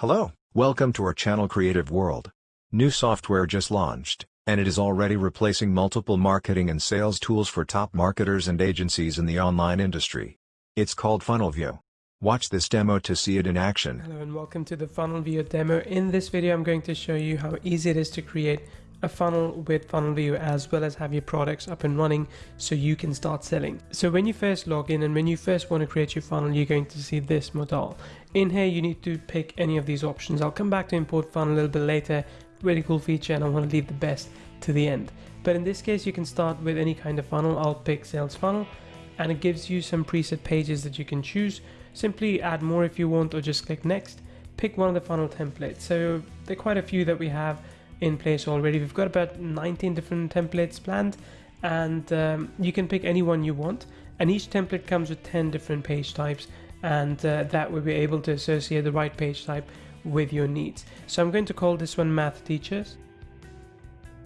Hello, welcome to our channel Creative World. New software just launched, and it is already replacing multiple marketing and sales tools for top marketers and agencies in the online industry. It's called FunnelView. Watch this demo to see it in action. Hello and welcome to the FunnelView demo. In this video, I'm going to show you how easy it is to create a funnel with FunnelView as well as have your products up and running so you can start selling. So when you first log in and when you first want to create your funnel, you're going to see this modal. In here, you need to pick any of these options. I'll come back to import funnel a little bit later. Really cool feature and I want to leave the best to the end. But in this case, you can start with any kind of funnel. I'll pick sales funnel and it gives you some preset pages that you can choose. Simply add more if you want or just click next. Pick one of the funnel templates. So there are quite a few that we have in place already. We've got about 19 different templates planned and um, you can pick any one you want. And each template comes with 10 different page types and uh, that will be able to associate the right page type with your needs. So I'm going to call this one math teachers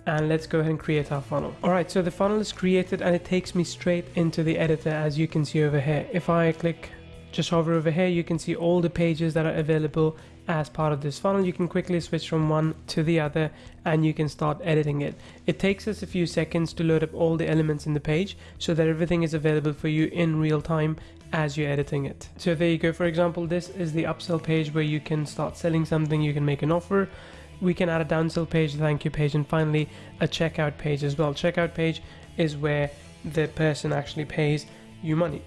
and let's go ahead and create our funnel. All right, so the funnel is created and it takes me straight into the editor as you can see over here. If I click just hover over here, you can see all the pages that are available as part of this funnel. You can quickly switch from one to the other and you can start editing it. It takes us a few seconds to load up all the elements in the page so that everything is available for you in real time as you're editing it. So there you go. For example, this is the upsell page where you can start selling something, you can make an offer. We can add a downsell page, thank you page, and finally a checkout page as well. Checkout page is where the person actually pays you money.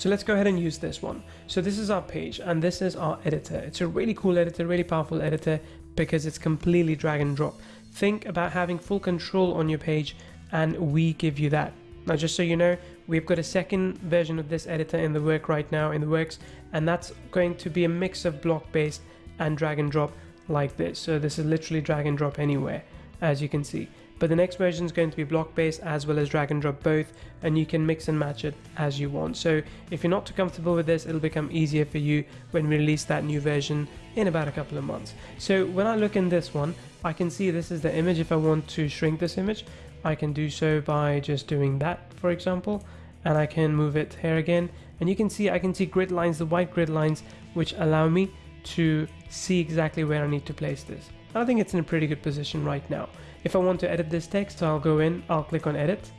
So let's go ahead and use this one. So this is our page and this is our editor. It's a really cool editor, really powerful editor because it's completely drag and drop. Think about having full control on your page and we give you that. Now just so you know, we've got a second version of this editor in the work right now in the works and that's going to be a mix of block based and drag and drop like this. So this is literally drag and drop anywhere as you can see but the next version is going to be block based as well as drag and drop both and you can mix and match it as you want. So if you're not too comfortable with this it'll become easier for you when we release that new version in about a couple of months. So when I look in this one I can see this is the image. If I want to shrink this image I can do so by just doing that for example and I can move it here again. And you can see I can see grid lines the white grid lines which allow me to see exactly where I need to place this. I think it's in a pretty good position right now if I want to edit this text, I'll go in, I'll click on edit,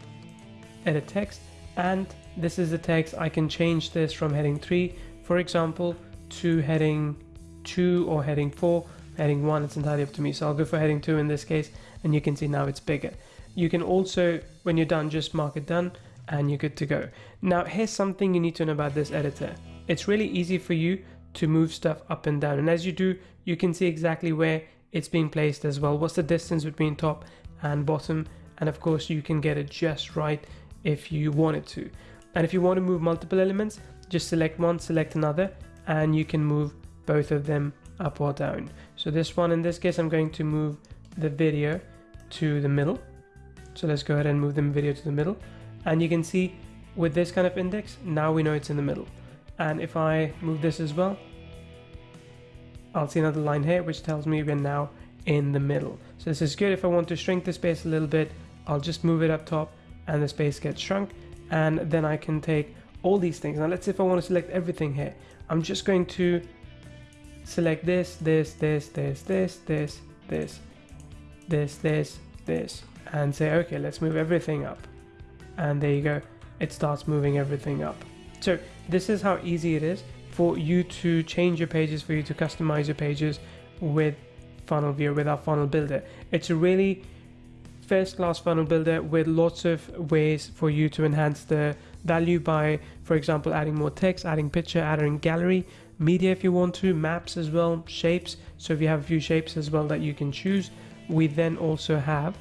edit text, and this is the text. I can change this from heading 3, for example, to heading 2 or heading 4, heading 1, it's entirely up to me. So I'll go for heading 2 in this case, and you can see now it's bigger. You can also, when you're done, just mark it done, and you're good to go. Now, here's something you need to know about this editor. It's really easy for you to move stuff up and down, and as you do, you can see exactly where it's being placed as well. What's the distance between top and bottom? And of course you can get it just right if you wanted to. And if you want to move multiple elements just select one select another and you can move both of them up or down. So this one in this case I'm going to move the video to the middle. So let's go ahead and move the video to the middle. And you can see with this kind of index now we know it's in the middle. And if I move this as well I'll see another line here which tells me we're now in the middle. So this is good if I want to shrink the space a little bit, I'll just move it up top and the space gets shrunk and then I can take all these things. Now let's say if I want to select everything here, I'm just going to select this, this, this, this, this, this, this, this, this, this, and say, okay, let's move everything up. And there you go, it starts moving everything up. So this is how easy it is for you to change your pages, for you to customize your pages with Funnel Viewer, with our funnel builder. It's a really first class funnel builder with lots of ways for you to enhance the value by, for example, adding more text, adding picture, adding gallery, media if you want to, maps as well, shapes. So if you have a few shapes as well that you can choose, we then also have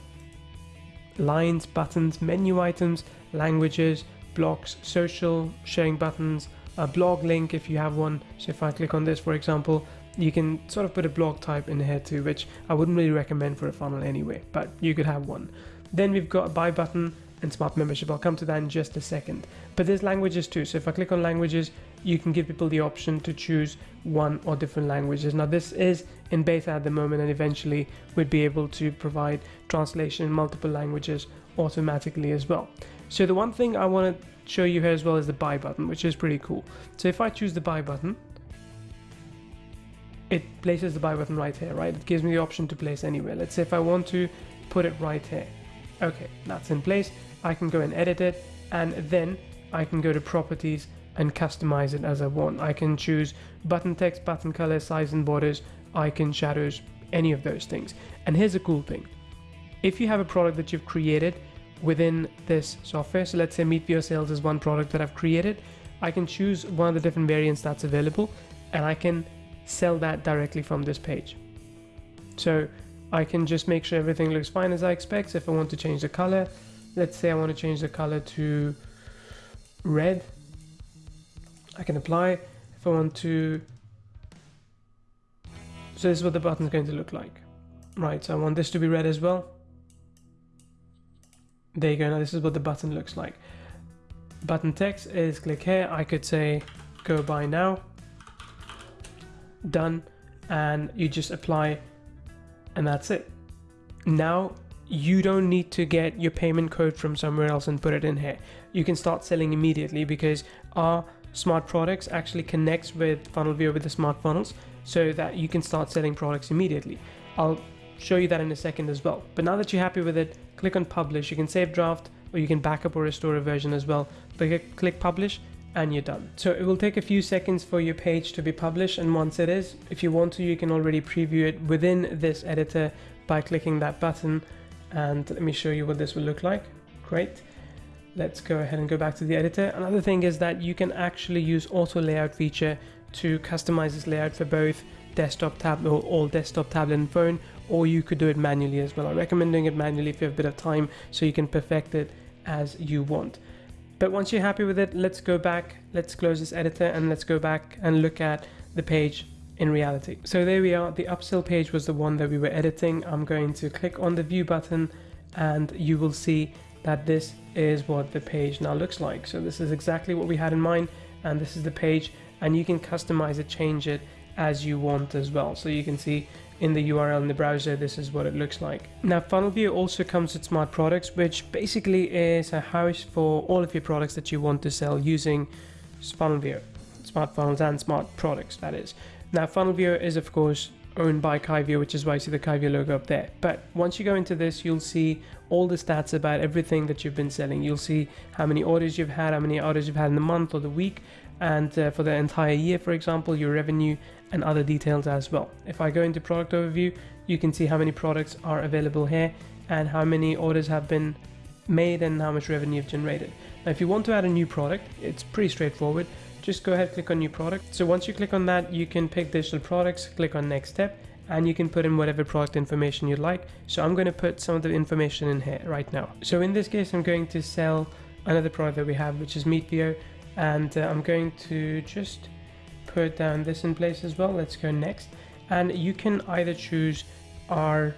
lines, buttons, menu items, languages, blocks, social, sharing buttons, a blog link if you have one. So if I click on this, for example, you can sort of put a blog type in here too, which I wouldn't really recommend for a funnel anyway, but you could have one. Then we've got a buy button and smart membership. I'll come to that in just a second. But there's languages too. So if I click on languages, you can give people the option to choose one or different languages. Now this is in beta at the moment and eventually we'd be able to provide translation in multiple languages automatically as well. So the one thing I want to show you here as well is the buy button, which is pretty cool. So if I choose the buy button, it places the buy button right here, right? It gives me the option to place anywhere. Let's say if I want to put it right here. Okay, that's in place. I can go and edit it and then I can go to properties and customize it as I want. I can choose button text, button color, size and borders, icon, shadows, any of those things. And here's a cool thing. If you have a product that you've created within this software, so let's say Meet Viewer Sales is one product that I've created, I can choose one of the different variants that's available and I can sell that directly from this page. So I can just make sure everything looks fine as I expect. So if I want to change the color, let's say I want to change the color to red, I can apply. If I want to, so this is what the button is going to look like. Right, so I want this to be red as well. There you go, now this is what the button looks like. Button text is click here, I could say go buy now. Done. And you just apply and that's it. Now you don't need to get your payment code from somewhere else and put it in here. You can start selling immediately because our smart products actually connects with funnel viewer with the smart funnels so that you can start selling products immediately. I'll show you that in a second as well. But now that you're happy with it click on publish you can save draft or you can backup or restore a version as well but click publish and you're done. So it will take a few seconds for your page to be published and once it is, if you want to, you can already preview it within this editor by clicking that button and let me show you what this will look like. Great. Let's go ahead and go back to the editor. Another thing is that you can actually use auto layout feature to customize this layout for both desktop tablet or all desktop tablet and phone or you could do it manually as well. I recommend doing it manually if you have a bit of time so you can perfect it as you want. But once you're happy with it, let's go back, let's close this editor and let's go back and look at the page in reality. So there we are, the upsell page was the one that we were editing. I'm going to click on the view button and you will see that this is what the page now looks like. So this is exactly what we had in mind and this is the page and you can customize it, change it as you want as well. So you can see in the URL in the browser, this is what it looks like. Now Funnel Viewer also comes with smart products, which basically is a house for all of your products that you want to sell using Funnel Viewer, smart funnels and smart products, that is. Now Funnel Viewer is of course owned by Kyvio, which is why you see the Kyvio logo up there. But once you go into this, you'll see all the stats about everything that you've been selling. You'll see how many orders you've had, how many orders you've had in the month or the week, and uh, for the entire year, for example, your revenue and other details as well. If I go into product overview, you can see how many products are available here and how many orders have been made and how much revenue you've generated. Now, if you want to add a new product, it's pretty straightforward. Just go ahead, click on new product. So once you click on that, you can pick digital products, click on next step, and you can put in whatever product information you'd like. So I'm going to put some of the information in here right now. So in this case, I'm going to sell another product that we have, which is Viewer, and uh, I'm going to just put down this in place as well. Let's go next. And you can either choose our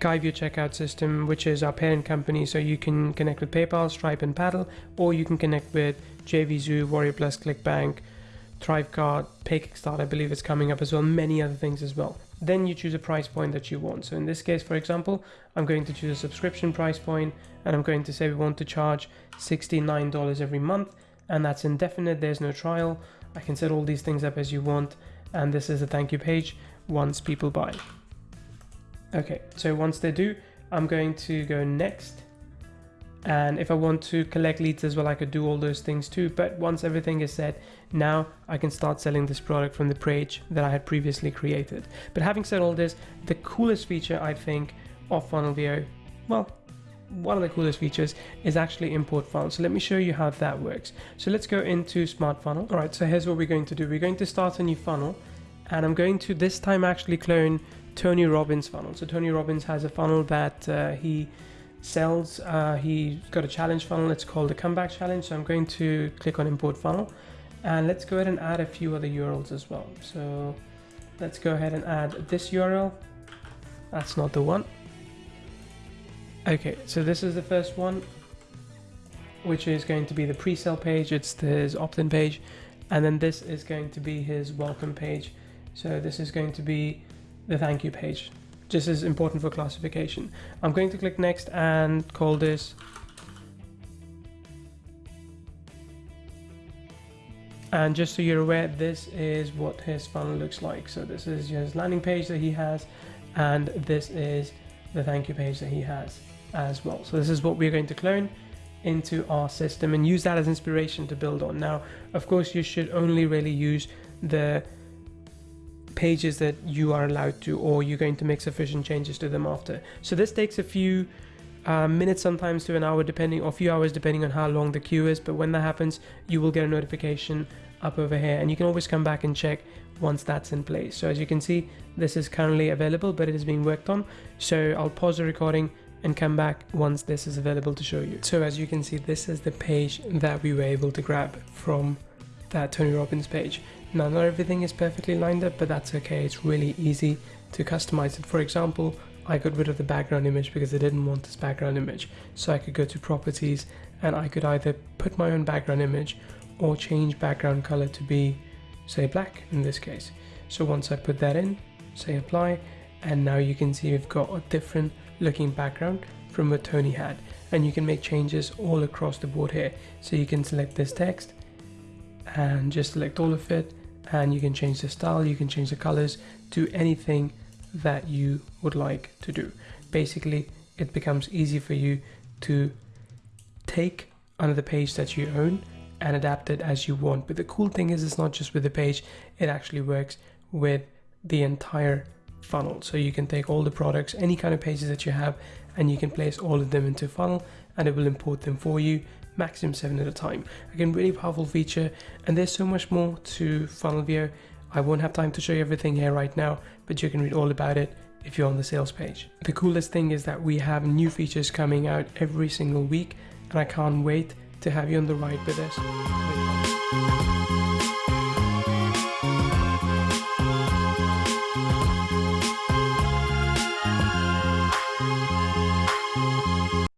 Kyvio checkout system, which is our parent company. So you can connect with PayPal, Stripe, and Paddle, or you can connect with JVZoo, Warrior Plus, ClickBank, ThriveCart, PayKickstart, I believe it's coming up as well, many other things as well. Then you choose a price point that you want. So in this case, for example, I'm going to choose a subscription price point and I'm going to say we want to charge $69 every month and that's indefinite, there's no trial. I can set all these things up as you want and this is a thank you page once people buy. Okay, so once they do, I'm going to go next. And if I want to collect leads as well, I could do all those things too. But once everything is set, now I can start selling this product from the page that I had previously created. But having said all this, the coolest feature I think of Funnel Viewer, well, one of the coolest features is actually import funnel. So let me show you how that works. So let's go into Smart Funnel. All right, so here's what we're going to do. We're going to start a new funnel and I'm going to this time actually clone Tony Robbins funnel. So Tony Robbins has a funnel that uh, he sells. Uh, he's got a challenge funnel. It's called the comeback challenge. So I'm going to click on import funnel and let's go ahead and add a few other URLs as well. So let's go ahead and add this URL. That's not the one. Okay, so this is the first one, which is going to be the pre-sale page. It's his opt-in page. And then this is going to be his welcome page. So this is going to be the thank you page. This is important for classification. I'm going to click next and call this And just so you're aware, this is what his funnel looks like. So this is his landing page that he has, and this is the thank you page that he has as well. So this is what we're going to clone into our system and use that as inspiration to build on. Now, of course, you should only really use the pages that you are allowed to or you're going to make sufficient changes to them after. So this takes a few uh, minutes sometimes to an hour depending or a few hours depending on how long the queue is but when that happens you will get a notification up over here and you can always come back and check once that's in place so as you can see this is currently available but it is being worked on so I'll pause the recording and come back once this is available to show you. So as you can see this is the page that we were able to grab from that Tony Robbins page. Now not everything is perfectly lined up but that's okay. It's really easy to customize it. For example I got rid of the background image because I didn't want this background image. So I could go to properties and I could either put my own background image or change background color to be say black in this case. So once I put that in say apply and now you can see we've got a different looking background from what Tony had. And you can make changes all across the board here. So you can select this text and just select all of it. And you can change the style you can change the colors to anything that you would like to do. Basically it becomes easy for you to take another page that you own and adapt it as you want. But the cool thing is it's not just with the page. It actually works with the entire funnel so you can take all the products any kind of pages that you have and you can place all of them into funnel and it will import them for you maximum seven at a time. Again, really powerful feature, and there's so much more to Funnel View. I won't have time to show you everything here right now, but you can read all about it if you're on the sales page. The coolest thing is that we have new features coming out every single week, and I can't wait to have you on the ride with us.